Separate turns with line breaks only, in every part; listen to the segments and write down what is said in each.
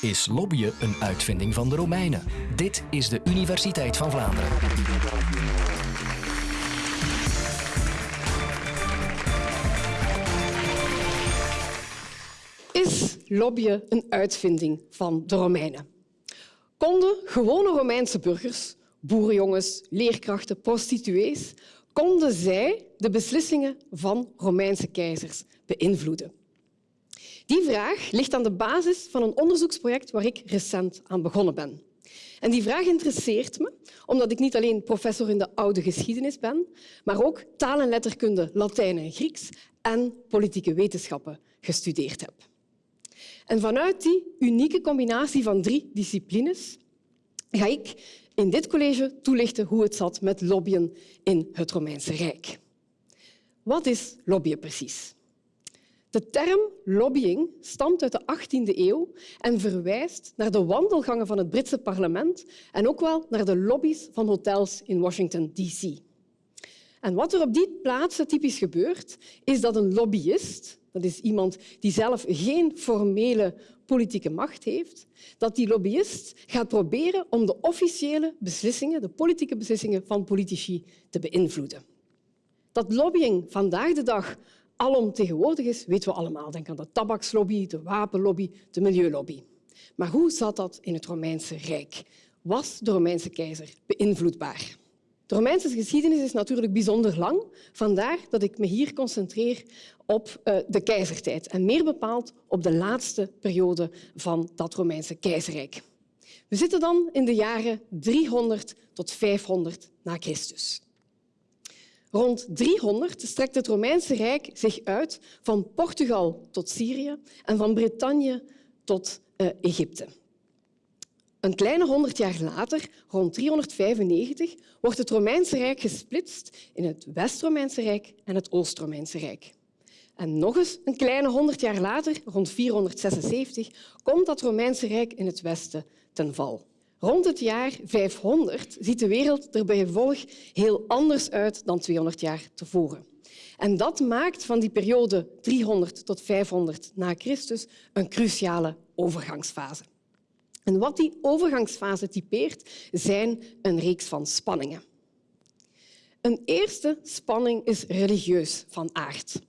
Is lobbyen een uitvinding van de Romeinen? Dit is de Universiteit van Vlaanderen.
Is lobbyen een uitvinding van de Romeinen? Konden gewone Romeinse burgers, boerenjongens, leerkrachten, prostituees, konden zij de beslissingen van Romeinse keizers beïnvloeden? Die vraag ligt aan de basis van een onderzoeksproject waar ik recent aan begonnen ben. En die vraag interesseert me omdat ik niet alleen professor in de oude geschiedenis ben, maar ook taal en letterkunde, Latijn en Grieks en politieke wetenschappen gestudeerd heb. En vanuit die unieke combinatie van drie disciplines ga ik in dit college toelichten hoe het zat met lobbyen in het Romeinse Rijk. Wat is lobbyen precies? De term lobbying stamt uit de 18e eeuw en verwijst naar de wandelgangen van het Britse parlement en ook wel naar de lobby's van hotels in Washington, D.C. En wat er op die plaatsen typisch gebeurt, is dat een lobbyist, dat is iemand die zelf geen formele politieke macht heeft, dat die lobbyist gaat proberen om de officiële beslissingen, de politieke beslissingen van politici te beïnvloeden. Dat lobbying vandaag de dag alomtegenwoordig is, weten we allemaal. Denk aan de tabakslobby, de wapenlobby, de milieulobby. Maar hoe zat dat in het Romeinse Rijk? Was de Romeinse keizer beïnvloedbaar? De Romeinse geschiedenis is natuurlijk bijzonder lang. Vandaar dat ik me hier concentreer op uh, de keizertijd en meer bepaald op de laatste periode van dat Romeinse keizerrijk. We zitten dan in de jaren 300 tot 500 na Christus. Rond 300 strekt het Romeinse Rijk zich uit van Portugal tot Syrië en van Bretagne tot uh, Egypte. Een kleine honderd jaar later, rond 395, wordt het Romeinse Rijk gesplitst in het West-Romeinse Rijk en het Oost-Romeinse Rijk. En nog eens een kleine honderd jaar later, rond 476, komt dat Romeinse Rijk in het westen ten val. Rond het jaar 500 ziet de wereld er bij gevolg heel anders uit dan 200 jaar tevoren. En dat maakt van die periode 300 tot 500 na Christus een cruciale overgangsfase. En wat die overgangsfase typeert, zijn een reeks van spanningen. Een eerste spanning is religieus van aard.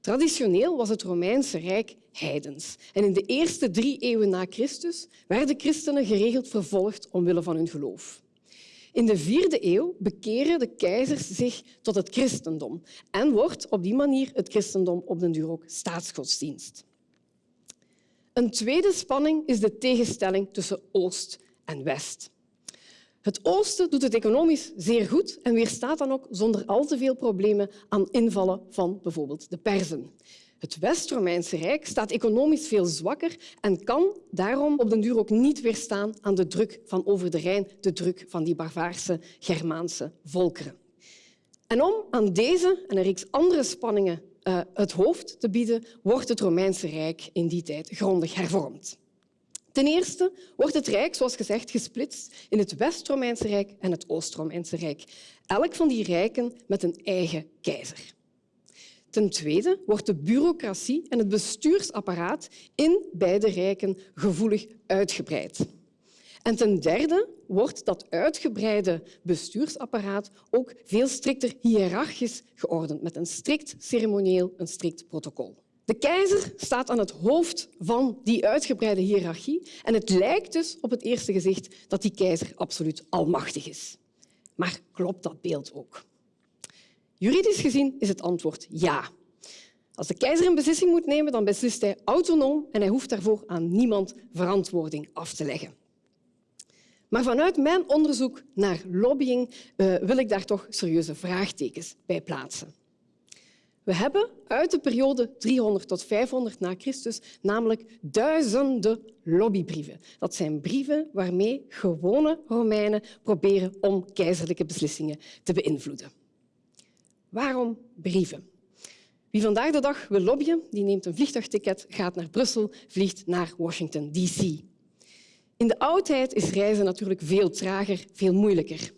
Traditioneel was het Romeinse Rijk heidens. En in de eerste drie eeuwen na Christus werden christenen geregeld vervolgd omwille van hun geloof. In de vierde eeuw bekeren de keizers zich tot het christendom en wordt op die manier het christendom op den duur ook staatsgodsdienst. Een tweede spanning is de tegenstelling tussen Oost en West. Het oosten doet het economisch zeer goed en weerstaat dan ook zonder al te veel problemen aan invallen van bijvoorbeeld de Perzen. Het West-Romeinse Rijk staat economisch veel zwakker en kan daarom op den duur ook niet weerstaan aan de druk van over de Rijn, de druk van die barbaarse Germaanse volkeren. En om aan deze en een reeks andere spanningen uh, het hoofd te bieden, wordt het Romeinse Rijk in die tijd grondig hervormd. Ten eerste wordt het Rijk, zoals gezegd, gesplitst in het West-Romeinse Rijk en het Oost-Romeinse Rijk. Elk van die rijken met een eigen keizer. Ten tweede wordt de bureaucratie en het bestuursapparaat in beide rijken gevoelig uitgebreid. En ten derde wordt dat uitgebreide bestuursapparaat ook veel strikter hiërarchisch geordend, met een strikt ceremonieel, een strikt protocol. De keizer staat aan het hoofd van die uitgebreide hiërarchie en het lijkt dus op het eerste gezicht dat die keizer absoluut almachtig is. Maar klopt dat beeld ook? Juridisch gezien is het antwoord ja. Als de keizer een beslissing moet nemen, dan beslist hij autonoom en hij hoeft daarvoor aan niemand verantwoording af te leggen. Maar vanuit mijn onderzoek naar lobbying uh, wil ik daar toch serieuze vraagtekens bij plaatsen. We hebben uit de periode 300 tot 500 na Christus namelijk duizenden lobbybrieven. Dat zijn brieven waarmee gewone Romeinen proberen om keizerlijke beslissingen te beïnvloeden. Waarom brieven? Wie vandaag de dag wil lobbyen, die neemt een vliegtuigticket, gaat naar Brussel, vliegt naar Washington, D.C. In de oudheid is reizen natuurlijk veel trager, veel moeilijker.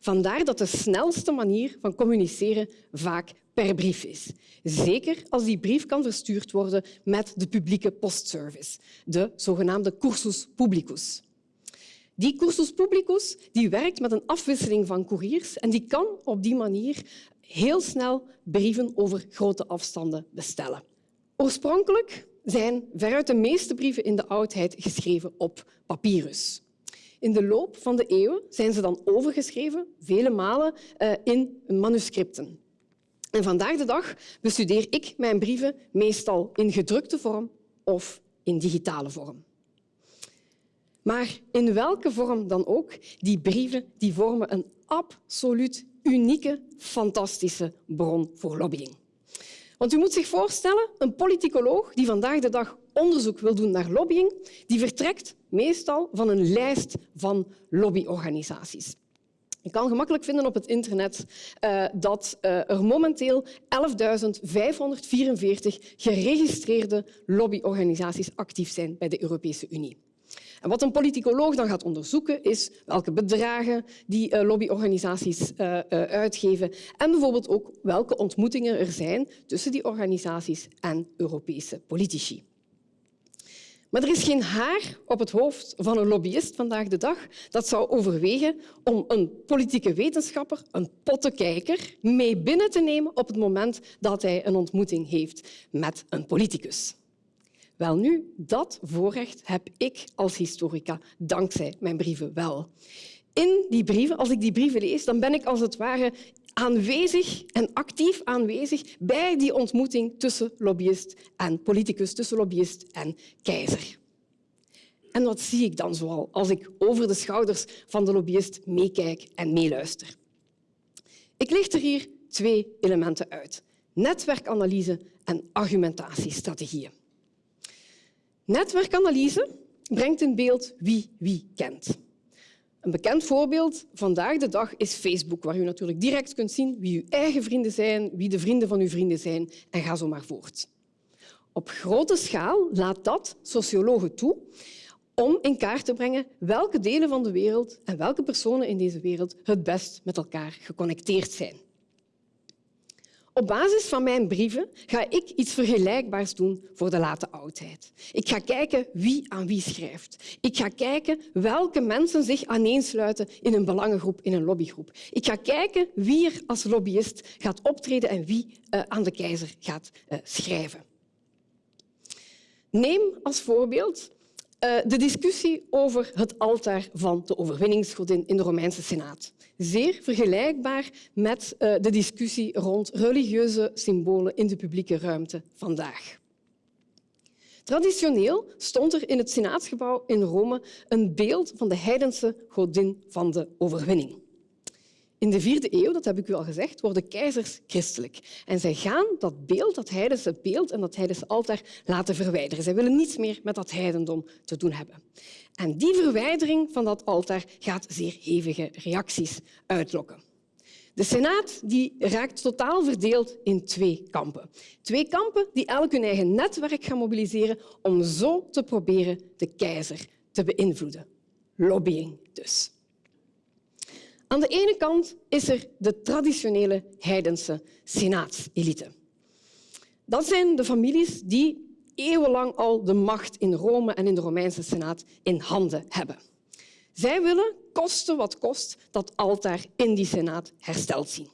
Vandaar dat de snelste manier van communiceren vaak per brief is. Zeker als die brief kan verstuurd worden met de publieke postservice, de zogenaamde cursus publicus. Die cursus publicus die werkt met een afwisseling van couriers en die kan op die manier heel snel brieven over grote afstanden bestellen. Oorspronkelijk zijn veruit de meeste brieven in de oudheid geschreven op papyrus. In de loop van de eeuwen zijn ze dan overgeschreven, vele malen, eh, in manuscripten. En vandaag de dag bestudeer ik mijn brieven meestal in gedrukte vorm of in digitale vorm. Maar in welke vorm dan ook, die brieven die vormen een absoluut unieke, fantastische bron voor lobbying. Want u moet zich voorstellen, een politicoloog die vandaag de dag onderzoek wil doen naar lobbying, die vertrekt meestal van een lijst van lobbyorganisaties. Je kan gemakkelijk vinden op het internet uh, dat uh, er momenteel 11.544 geregistreerde lobbyorganisaties actief zijn bij de Europese Unie. Wat een politicoloog dan gaat onderzoeken, is welke bedragen die uh, lobbyorganisaties uh, uh, uitgeven en bijvoorbeeld ook welke ontmoetingen er zijn tussen die organisaties en Europese politici. Maar er is geen haar op het hoofd van een lobbyist vandaag de dag dat zou overwegen om een politieke wetenschapper, een pottenkijker, mee binnen te nemen op het moment dat hij een ontmoeting heeft met een politicus. Wel nu, dat voorrecht heb ik als historica dankzij mijn brieven wel. In die brieven, als ik die brieven lees, dan ben ik als het ware aanwezig en actief aanwezig bij die ontmoeting tussen lobbyist en politicus, tussen lobbyist en keizer. En wat zie ik dan zoal als ik over de schouders van de lobbyist meekijk en meeluister? Ik licht er hier twee elementen uit. Netwerkanalyse en argumentatiestrategieën. Netwerkanalyse brengt in beeld wie wie kent. Een bekend voorbeeld vandaag de dag is Facebook, waar u natuurlijk direct kunt zien wie uw eigen vrienden zijn, wie de vrienden van uw vrienden zijn en ga zo maar voort. Op grote schaal laat dat sociologen toe om in kaart te brengen welke delen van de wereld en welke personen in deze wereld het best met elkaar geconnecteerd zijn. Op basis van mijn brieven ga ik iets vergelijkbaars doen voor de late oudheid. Ik ga kijken wie aan wie schrijft. Ik ga kijken welke mensen zich aaneensluiten in een belangengroep, in een lobbygroep. Ik ga kijken wie er als lobbyist gaat optreden en wie uh, aan de keizer gaat uh, schrijven. Neem als voorbeeld de discussie over het altaar van de overwinningsgodin in de Romeinse Senaat zeer vergelijkbaar met uh, de discussie rond religieuze symbolen in de publieke ruimte vandaag. Traditioneel stond er in het Senaatsgebouw in Rome een beeld van de heidense godin van de overwinning. In de vierde eeuw, dat heb ik u al gezegd, worden keizers christelijk. En zij gaan dat beeld, dat heidense beeld en dat heidense altaar laten verwijderen. Zij willen niets meer met dat heidendom te doen hebben. En die verwijdering van dat altaar gaat zeer hevige reacties uitlokken. De Senaat die raakt totaal verdeeld in twee kampen. Twee kampen die elk hun eigen netwerk gaan mobiliseren om zo te proberen de keizer te beïnvloeden. Lobbying dus. Aan de ene kant is er de traditionele heidense senaatselite. Dat zijn de families die eeuwenlang al de macht in Rome en in de Romeinse Senaat in handen hebben. Zij willen, koste wat kost, dat altaar in die Senaat hersteld zien.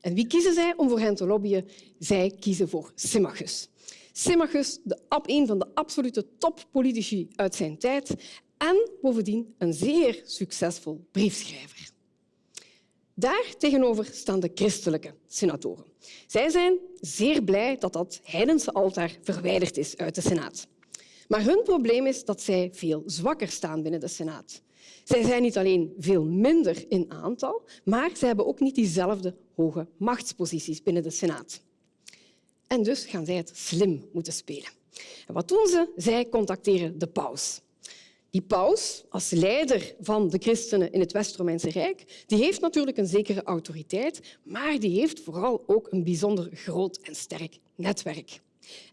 En wie kiezen zij om voor hen te lobbyen? Zij kiezen voor Symmachus. Symmachus, de, een van de absolute toppolitici uit zijn tijd en bovendien een zeer succesvol briefschrijver. Daar tegenover staan de christelijke senatoren. Zij zijn zeer blij dat dat heidense altaar verwijderd is uit de Senaat. Maar hun probleem is dat zij veel zwakker staan binnen de Senaat. Zij zijn niet alleen veel minder in aantal, maar ze hebben ook niet diezelfde hoge machtsposities binnen de Senaat. En dus gaan zij het slim moeten spelen. En wat doen ze? Zij contacteren de paus. Die paus, als leider van de christenen in het West-Romeinse Rijk, die heeft natuurlijk een zekere autoriteit, maar die heeft vooral ook een bijzonder groot en sterk netwerk.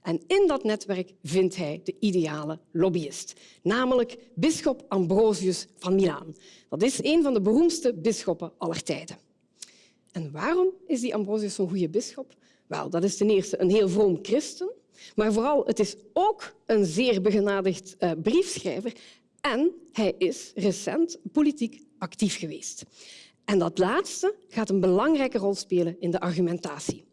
En in dat netwerk vindt hij de ideale lobbyist, namelijk bisschop Ambrosius van Milaan. Dat is een van de beroemdste bisschoppen aller tijden. En waarom is die Ambrosius zo'n goede bisschop? Wel, dat is ten eerste een heel vroom christen, maar vooral het is ook een zeer begenadigd uh, briefschrijver en hij is recent politiek actief geweest. En dat laatste gaat een belangrijke rol spelen in de argumentatie.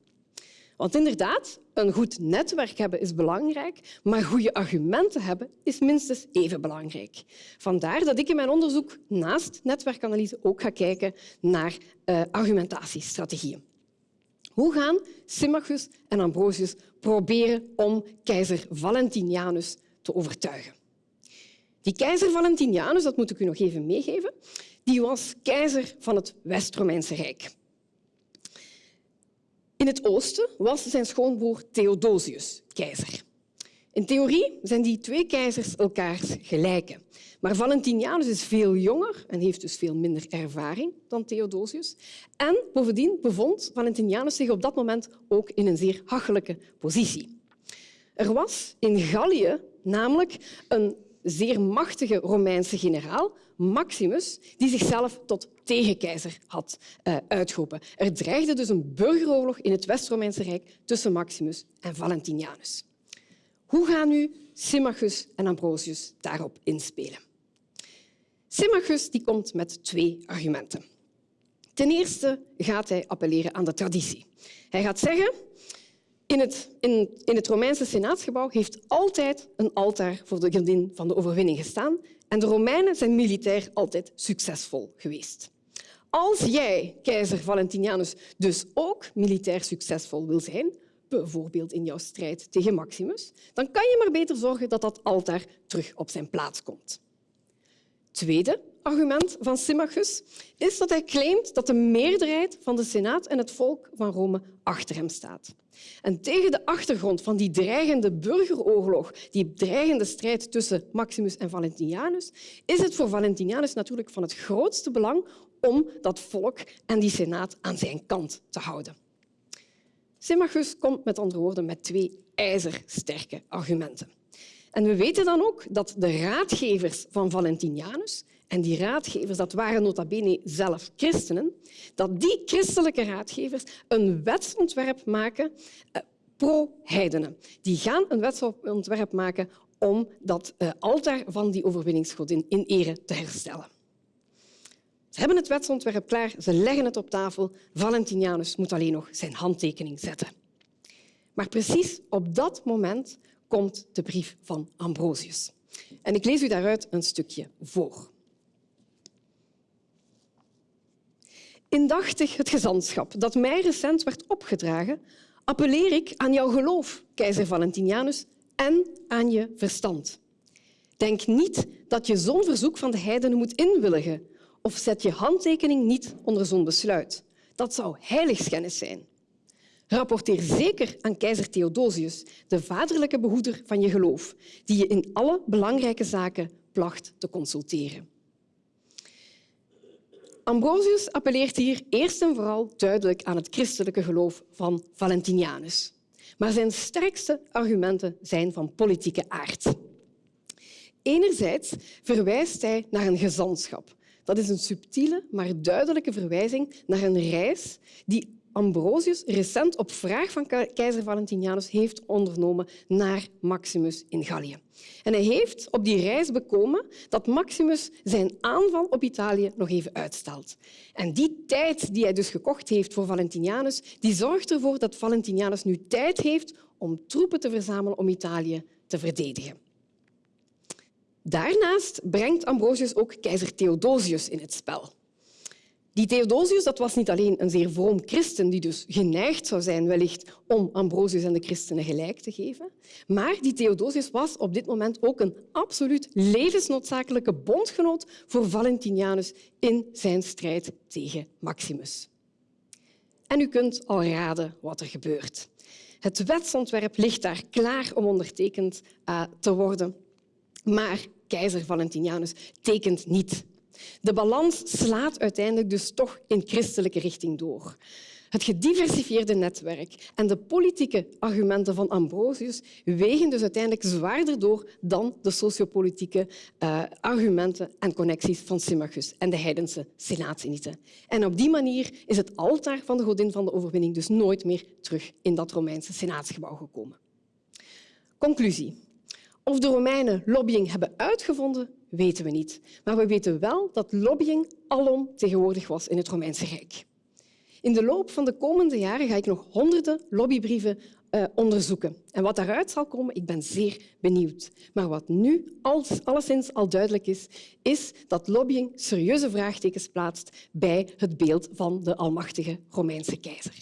Want inderdaad, een goed netwerk hebben is belangrijk, maar goede argumenten hebben is minstens even belangrijk. Vandaar dat ik in mijn onderzoek naast netwerkanalyse ook ga kijken naar uh, argumentatiestrategieën. Hoe gaan Symmachus en Ambrosius proberen om keizer Valentinianus te overtuigen? Die keizer Valentinianus, dat moet ik u nog even meegeven, die was keizer van het West-Romeinse Rijk. In het oosten was zijn schoonbroer Theodosius keizer. In theorie zijn die twee keizers elkaars gelijken. Maar Valentinianus is veel jonger en heeft dus veel minder ervaring dan Theodosius. En bovendien bevond Valentinianus zich op dat moment ook in een zeer hachelijke positie. Er was in Gallië namelijk een zeer machtige Romeinse generaal, Maximus, die zichzelf tot tegenkeizer had uh, uitgeroepen. Er dreigde dus een burgeroorlog in het West-Romeinse Rijk tussen Maximus en Valentinianus. Hoe gaan nu Symmachus en Ambrosius daarop inspelen? Symmachus die komt met twee argumenten. Ten eerste gaat hij appelleren aan de traditie. Hij gaat zeggen in het, in, in het Romeinse senaatsgebouw heeft altijd een altaar voor de godin van de overwinning gestaan en de Romeinen zijn militair altijd succesvol geweest. Als jij, keizer Valentinianus, dus ook militair succesvol wil zijn, bijvoorbeeld in jouw strijd tegen Maximus, dan kan je maar beter zorgen dat dat altaar terug op zijn plaats komt. Tweede argument van Symmachus is dat hij claimt dat de meerderheid van de Senaat en het volk van Rome achter hem staat. En tegen de achtergrond van die dreigende burgeroorlog, die dreigende strijd tussen Maximus en Valentinianus, is het voor Valentinianus natuurlijk van het grootste belang om dat volk en die Senaat aan zijn kant te houden. Symmachus komt met andere woorden met twee ijzersterke argumenten. En we weten dan ook dat de raadgevers van Valentinianus, en die raadgevers dat waren nota bene zelf christenen, dat die christelijke raadgevers een wetsontwerp maken eh, pro-heidenen. Die gaan een wetsontwerp maken om dat eh, altaar van die overwinningsgodin in ere te herstellen. Ze hebben het wetsontwerp klaar, ze leggen het op tafel. Valentinianus moet alleen nog zijn handtekening zetten. Maar precies op dat moment komt de brief van Ambrosius. En ik lees u daaruit een stukje voor. Indachtig het gezantschap dat mij recent werd opgedragen, appelleer ik aan jouw geloof, keizer Valentinianus, en aan je verstand. Denk niet dat je zo'n verzoek van de heidenen moet inwilligen of zet je handtekening niet onder zo'n besluit. Dat zou heiligschennis zijn. Rapporteer zeker aan keizer Theodosius, de vaderlijke behoeder van je geloof, die je in alle belangrijke zaken placht te consulteren. Ambrosius appelleert hier eerst en vooral duidelijk aan het christelijke geloof van Valentinianus. Maar zijn sterkste argumenten zijn van politieke aard. Enerzijds verwijst hij naar een gezantschap. Dat is een subtiele, maar duidelijke verwijzing naar een reis die Ambrosius recent op vraag van keizer Valentinianus heeft ondernomen naar Maximus in Gallië. En hij heeft op die reis bekomen dat Maximus zijn aanval op Italië nog even uitstelt. En die tijd die hij dus gekocht heeft voor Valentinianus, die zorgt ervoor dat Valentinianus nu tijd heeft om troepen te verzamelen om Italië te verdedigen. Daarnaast brengt Ambrosius ook keizer Theodosius in het spel. Die Theodosius dat was niet alleen een zeer vroom christen die dus geneigd zou zijn wellicht om Ambrosius en de christenen gelijk te geven, maar die Theodosius was op dit moment ook een absoluut levensnoodzakelijke bondgenoot voor Valentinianus in zijn strijd tegen Maximus. En u kunt al raden wat er gebeurt. Het wetsontwerp ligt daar klaar om ondertekend uh, te worden. Maar keizer Valentinianus tekent niet. De balans slaat uiteindelijk dus toch in christelijke richting door. Het gediversifieerde netwerk en de politieke argumenten van Ambrosius wegen dus uiteindelijk zwaarder door dan de sociopolitieke uh, argumenten en connecties van Symmachus en de heidense senaatselite. En op die manier is het altaar van de godin van de overwinning dus nooit meer terug in dat Romeinse senaatsgebouw gekomen. Conclusie. Of de Romeinen lobbying hebben uitgevonden, weten we niet. Maar we weten wel dat lobbying alom tegenwoordig was in het Romeinse Rijk. In de loop van de komende jaren ga ik nog honderden lobbybrieven uh, onderzoeken. En wat daaruit zal komen, ik ben zeer benieuwd. Maar wat nu als, alleszins al duidelijk is, is dat lobbying serieuze vraagtekens plaatst bij het beeld van de almachtige Romeinse keizer.